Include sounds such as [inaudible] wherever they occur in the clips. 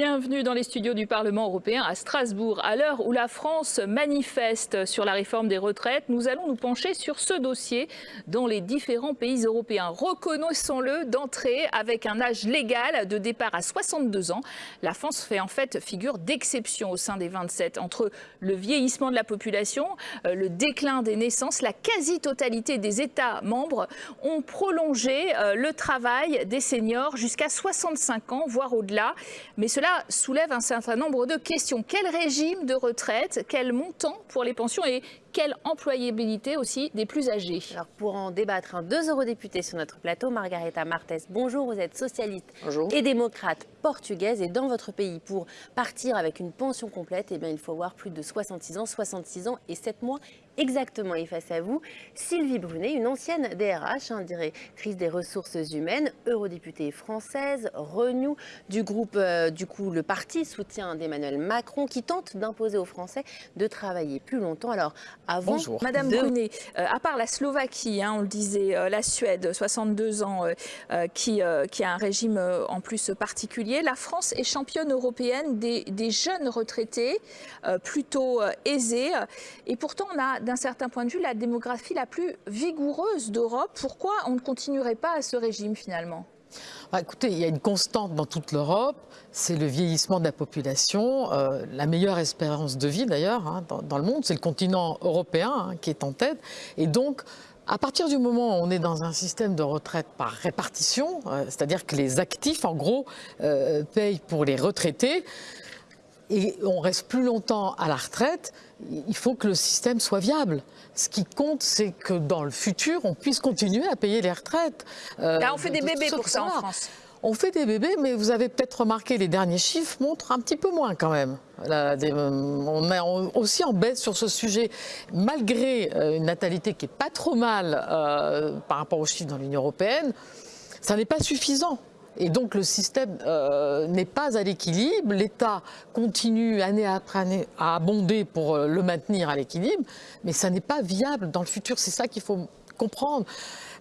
Bienvenue dans les studios du Parlement européen à Strasbourg. À l'heure où la France manifeste sur la réforme des retraites, nous allons nous pencher sur ce dossier dans les différents pays européens. Reconnaissons-le d'entrée avec un âge légal de départ à 62 ans. La France fait en fait figure d'exception au sein des 27. Entre le vieillissement de la population, euh, le déclin des naissances, la quasi-totalité des États membres ont prolongé euh, le travail des seniors jusqu'à 65 ans, voire au-delà. Mais et cela soulève un certain nombre de questions. Quel régime de retraite Quel montant pour les pensions Et quelle employabilité aussi des plus âgés Alors pour en débattre, deux eurodéputés sur notre plateau, Margareta Martes, bonjour, vous êtes socialiste et démocrate portugaise et dans votre pays, pour partir avec une pension complète, eh bien, il faut avoir plus de 66 ans, 66 ans et 7 mois exactement. Et face à vous, Sylvie Brunet, une ancienne DRH, hein, directrice des ressources humaines, eurodéputée française, Renew, du groupe, euh, du coup, le parti soutien d'Emmanuel Macron, qui tente d'imposer aux Français de travailler plus longtemps. Alors, avant, Bonjour. Madame Brunet, euh, à part la Slovaquie, hein, on le disait, euh, la Suède, 62 ans, qui, qui a un régime en plus particulier, la France est championne européenne des, des jeunes retraités, plutôt aisés. Et pourtant, on a d'un certain point de vue, la démographie la plus vigoureuse d'Europe. Pourquoi on ne continuerait pas à ce régime finalement? Bah, écoutez, il y a une constante dans toute l'Europe, c'est le vieillissement de la population. Euh, la meilleure espérance de vie d'ailleurs hein, dans, le monde, c'est le continent européen hein, qui est en tête. Et donc, à partir du moment où on est dans un système de retraite par répartition, euh, c'est-à-dire que les actifs, en gros, euh, payent pour les retraités, et on reste plus longtemps à la retraite, il faut que le système soit viable. Ce qui compte, c'est que dans le futur, on puisse continuer à payer les retraites. Euh, Là, on fait des bébés pour ça en France. On fait des bébés, mais vous avez peut-être remarqué, les derniers chiffres montrent un petit peu moins quand même. Euh, on est aussi en baisse sur ce sujet, malgré euh, une natalité qui n'est pas trop mal par rapport aux chiffres dans l'Union européenne. Ça n'est pas suffisant. Et donc le système euh, n'est pas à l'équilibre. L'État continue année après année à abonder pour euh, le maintenir à l'équilibre, mais ça n'est pas viable dans le futur. C'est ça qu'il faut comprendre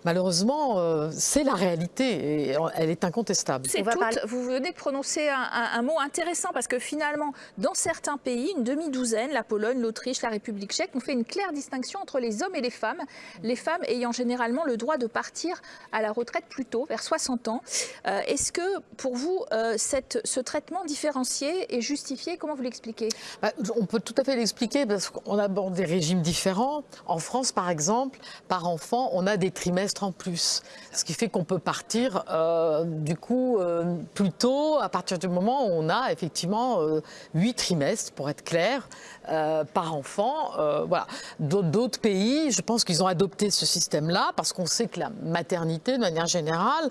malheureusement, euh, c'est la réalité et elle est incontestable. Vous venez de prononcer un, mot intéressant parce que finalement, dans certains pays, une demi-douzaine, la Pologne, l'Autriche, la République tchèque, on fait une claire distinction entre les hommes et les femmes. Les femmes ayant généralement le droit de partir à la retraite plus tôt, vers 60 ans. Euh, est-ce que pour vous, euh, cette, ce traitement différencié est justifié? Comment vous l'expliquez? Bah, On peut tout à fait l'expliquer parce qu'on aborde des régimes différents. En France, par exemple, par enfant, on a des trimestres en plus. Ce qui fait qu'on peut partir euh, du coup euh, plus tôt à partir du moment où on a effectivement euh, huit trimestres pour être clair par enfant. voilà. D'autres pays, je pense qu'ils ont adopté ce système-là parce qu'on sait que la maternité de manière générale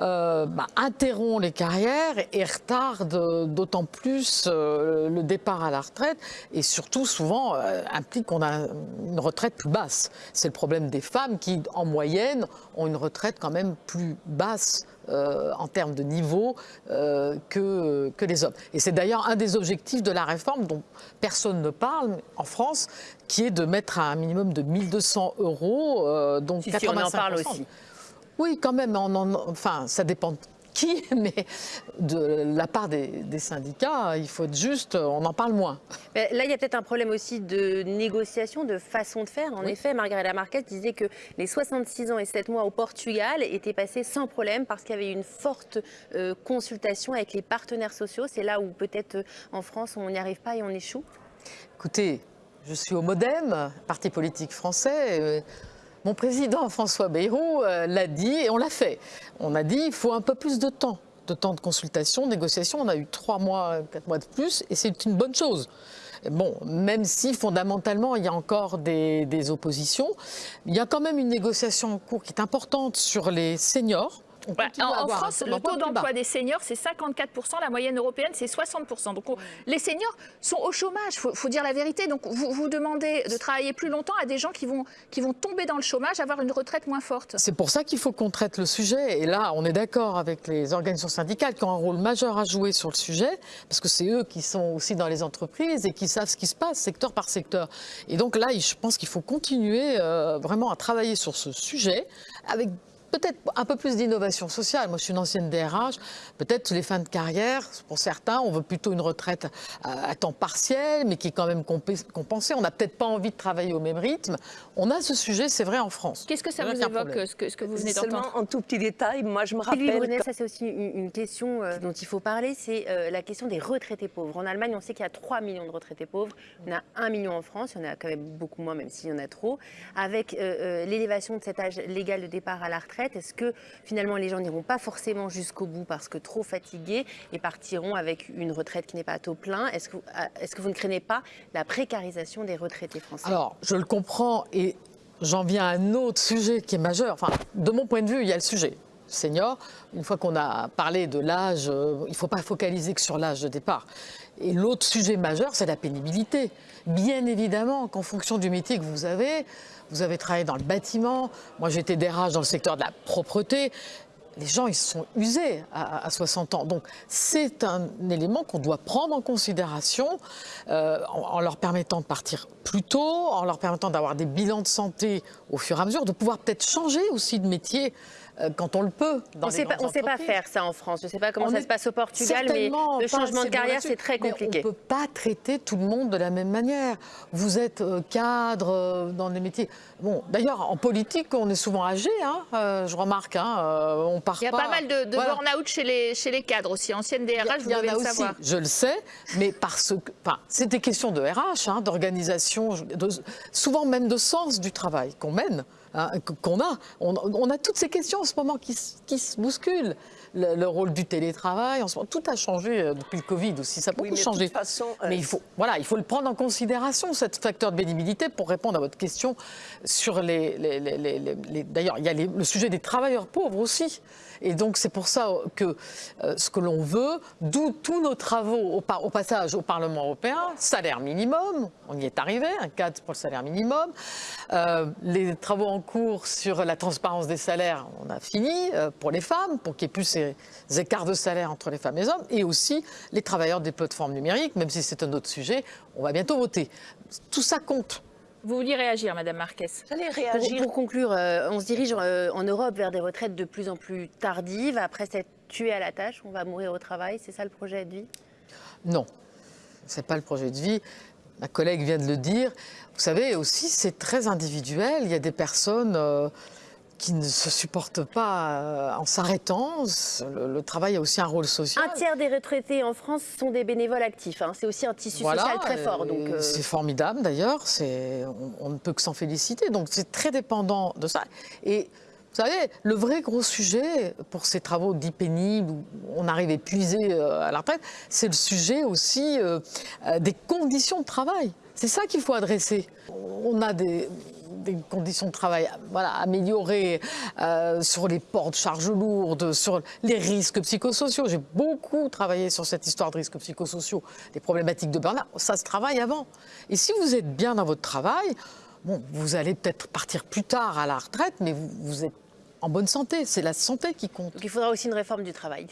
euh, bah, interrompt les carrières et retarde d'autant plus euh, le départ à la retraite et surtout souvent euh, implique qu'on a une retraite plus basse. C'est le problème des femmes qui, en moyenne, ont une retraite quand même plus basse en termes de niveau que, que les hommes. Et c'est d'ailleurs un des objectifs de la réforme dont personne ne parle en France, qui est de mettre à un minimum de 1200 euros, donc si, Si on en parle aussi. Oui, quand même, enfin, ça dépend de qui, [laughs] mais de la part des, syndicats, il faut être juste, on en parle moins. là, il y a peut-être un problème aussi de négociation, de façon de faire. En effet, Margareta Marquez disait que les 66 ans et 7 mois au Portugal étaient passés sans problème parce qu'il y avait une forte euh, consultation avec les partenaires sociaux. C'est là où peut-être euh, en France, on n'y arrive pas et on échoue Écoutez, je suis au Modem, parti politique français. Euh, mon président François Bayrou euh, l'a dit et on l'a fait. On a dit qu'il faut un peu plus de temps, de temps de consultation, de négociation. On a eu trois mois, quatre mois de plus et c'est une bonne chose. Bon, même si fondamentalement il y a encore des, des oppositions, il y a quand même une négociation en cours qui est importante sur les seniors en, France, le taux d'emploi des seniors, c'est 54%, la moyenne européenne, c'est 60%. Donc les seniors sont au chômage, il faut, dire la vérité. Donc vous, vous demandez de travailler plus longtemps à des gens qui vont, qui vont tomber dans le chômage, avoir une retraite moins forte. C'est pour ça qu'il faut qu'on traite le sujet. Et là, on est d'accord avec les organisations syndicales qui ont un rôle majeur à jouer sur le sujet, parce que c'est eux qui sont aussi dans les entreprises et qui savent ce qui se passe secteur par secteur. Et donc là, je pense qu'il faut continuer euh, vraiment à travailler sur ce sujet avec peut-être un peu plus d'innovation sociale. Moi, je suis une ancienne DRH. Peut-être les fins de carrière, pour certains, on veut plutôt une retraite à, temps partiel, mais qui est quand même compensée. On n'a peut-être pas envie de travailler au même rythme. On a ce sujet, c'est vrai, en France. Qu'est-ce que ça vous évoque, ce que, ce que, vous venez d'entendre en tout petit détail, moi, je me rappelle... Brunet, ça, c'est aussi une, question euh, dont il faut parler, c'est euh, la question des retraités pauvres. En Allemagne, on sait qu'il y a 3 millions de retraités pauvres. On a 1 million en France, il y en a quand même beaucoup moins, même s'il y en a trop. Avec euh, l'élévation de cet âge légal de départ à la retraite, est-ce que finalement les gens n'iront pas forcément jusqu'au bout parce que trop fatigués et partiront avec une retraite qui n'est pas à taux plein? Est-ce que, est que vous ne craignez pas la précarisation des retraités français? Alors, je le comprends et j'en viens à un autre sujet qui est majeur. Enfin, de mon point de vue, il y a le sujet senior. Une fois qu'on a parlé de l'âge, euh, il ne faut pas focaliser que sur l'âge de départ. Et l'autre sujet majeur, c'est la pénibilité. Bien évidemment qu'en fonction du métier que vous avez, vous avez travaillé dans le bâtiment, moi j'étais DRH dans le secteur de la propreté, les gens ils sont usés à, 60 ans. Donc c'est un élément qu'on doit prendre en considération euh, en, leur permettant de partir plus tôt, en leur permettant d'avoir des bilans de santé au fur et à mesure, de pouvoir peut-être changer aussi de métier quand on le peut. on ne sait pas faire ça en France. Je ne sais pas comment ça se passe au Portugal, mais le changement de carrière, c'est très compliqué. on ne peut pas traiter tout le monde de la même manière. Vous êtes euh, cadre euh, dans les métiers. Bon, d'ailleurs, en politique, on est souvent âgé. Hein, je remarque. Hein, on part Il y a pas, mal de, burn-out chez les, chez les cadres aussi. Ancienne DRH, vous devez le aussi, savoir. Je le sais, mais parce que enfin, c'est des questions de RH, hein, d'organisation, souvent même de sens du travail qu'on mène. Hein, qu'on a. On, a toutes ces questions en ce moment qui, se bousculent. Le, rôle du télétravail, en ce moment, tout a changé euh, depuis le Covid aussi, ça a beaucoup changé. Façon, euh, Mais il faut, voilà, il faut le prendre en considération, cet facteur de bénibilité, pour répondre à votre question sur les... D'ailleurs, il y a le sujet des travailleurs pauvres aussi. Et donc, c'est pour ça que euh, ce que l'on veut, d'où tous nos travaux au, passage au Parlement européen, salaire minimum, on y est arrivé, un cadre pour le salaire minimum, les travaux en cours sur la transparence des salaires, on a fini euh, pour les femmes, pour qu'il n'y ait plus ces écarts de salaire entre les femmes et les hommes, et aussi les travailleurs des plateformes numériques, même si c'est un autre sujet, on va bientôt voter. Tout ça compte. Vous vouliez réagir, Madame Marquez J'allais réagir. Pour, conclure, euh, on se dirige euh, en Europe vers des retraites de plus en plus tardives. Après s'être tué à la tâche, on va mourir au travail. C'est ça le projet de vie? Non, ce n'est pas le projet de vie. Ma collègue vient de le dire. Vous savez, aussi, c'est très individuel. Il y a des personnes euh, qui ne se supportent pas euh, en s'arrêtant. Le, travail a aussi un rôle social. Un tiers des retraités en France sont des bénévoles actifs. Hein. C'est aussi un tissu social très fort. Euh, c'est formidable d'ailleurs. On, on, ne peut que s'en féliciter. Donc c'est très dépendant de ça. Et vous savez, le vrai gros sujet pour ces travaux dits pénibles, où on arrive épuisé à la retraite, c'est le sujet aussi des conditions de travail. C'est ça qu'il faut adresser. On a des, conditions de travail voilà, améliorées euh, sur les portes, charges lourdes, sur les risques psychosociaux. J'ai beaucoup travaillé sur cette histoire de risques psychosociaux, des problématiques de burn-out. Ça se travaille avant. Et si vous êtes bien dans votre travail, bon, vous allez peut-être partir plus tard à la retraite, mais vous, vous êtes en bonne santé. C'est la santé qui compte. Il faudra aussi une réforme du travail.